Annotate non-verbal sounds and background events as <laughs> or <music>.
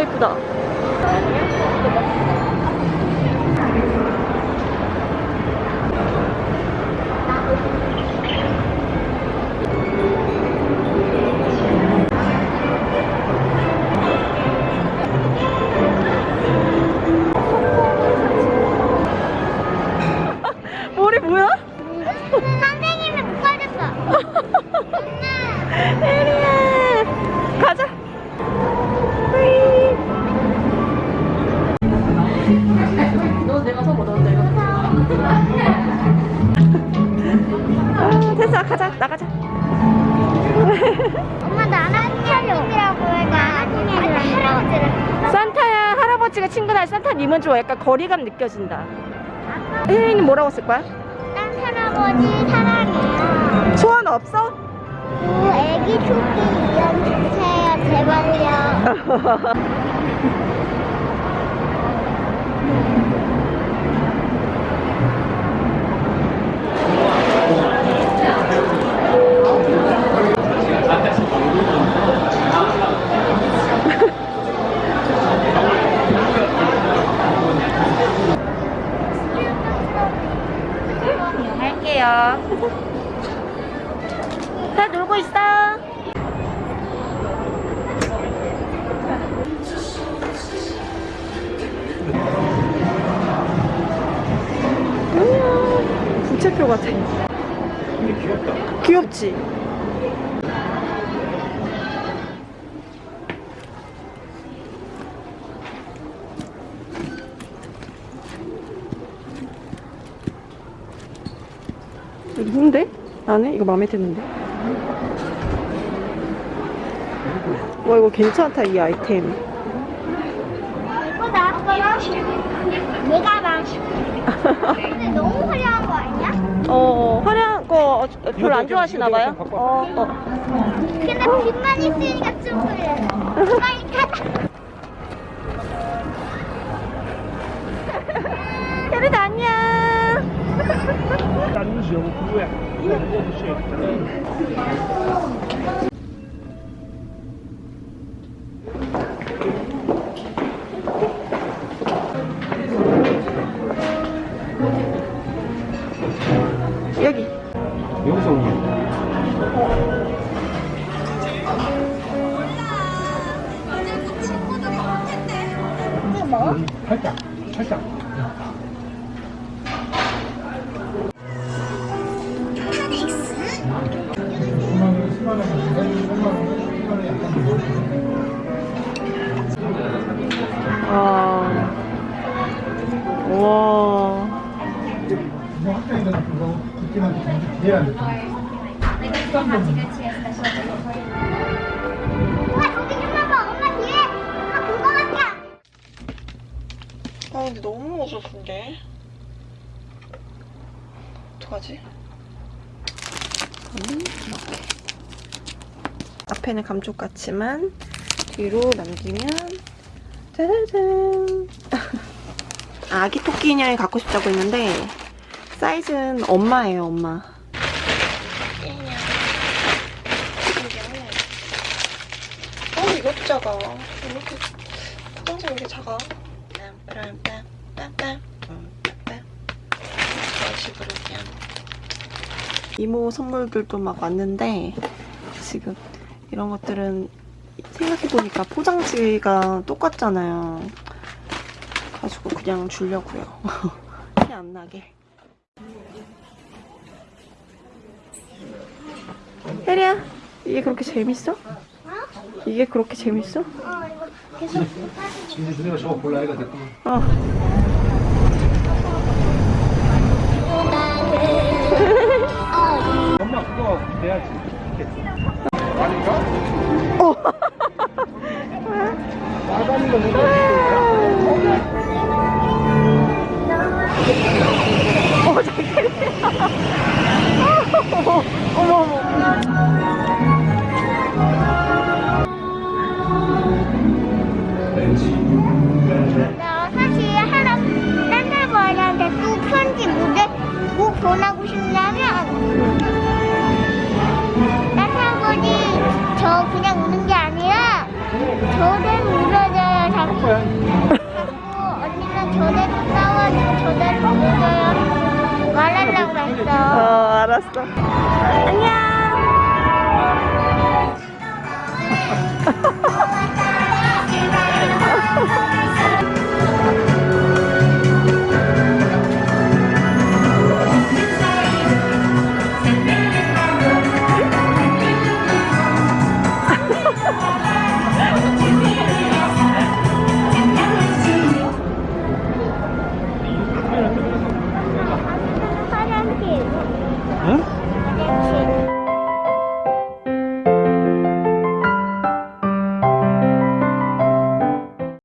진짜 이쁘다. 나가자 <laughs> 엄마 나는 할아버지라고 해가 할아버지를. 산타야 할아버지가 친구나 산타님은 좀 약간 거리감 느껴진다 혜린이 뭐라고 쓸 거야? 난 할아버지 사랑해요. 소원 없어? 그 애기 토끼 이름 주세요 제발요. <laughs> 부채표 같아 귀엽지? 누군데? 나네? 이거 마음에 드는데? 와 이거 괜찮다 이 아이템 나왔어요? 내가 막. <laughs> 근데 너무? 어 화려한 거 별로 안 좋아하시나봐요? 어, 어. 근데 빛만 있으니까 좀 그래. 빨리 가자. 혜리도 안녕 大东 살짝, 살짝. 아. 와. 엄마 근데 너무 어설픈데? 어떡하지? 저는 이렇게. 앞에는 감쪽 같지만 뒤로 남기면 짜자잔. <laughs> 아기 토끼 인형이 갖고 싶다고 했는데 사이즈는 엄마예요 엄마. 어 이것도 작아. 이렇게 포장지 이렇게 작아 이모 선물들도 막 왔는데 지금 이런 것들은 생각해보니까 포장지가 똑같잖아요 가지고 그냥 주려고요 <laughs> 티 안 나게 혜리야 이게 그렇게 재밌어? 이게 그렇게 재밌어? 근데 누가 저거 이거 됐구나. 어 엄마 그거 내야지. 아닌가? 어. 나가는 거 내가 어, 잘어 딴 할아버지 저 그냥 우는 게 아니라 저를 울어줘요 거야. 자꾸 언니는 저대로 싸워주고 저대로 먹어요. 말하려고 어, 했어. 알았어. 안녕.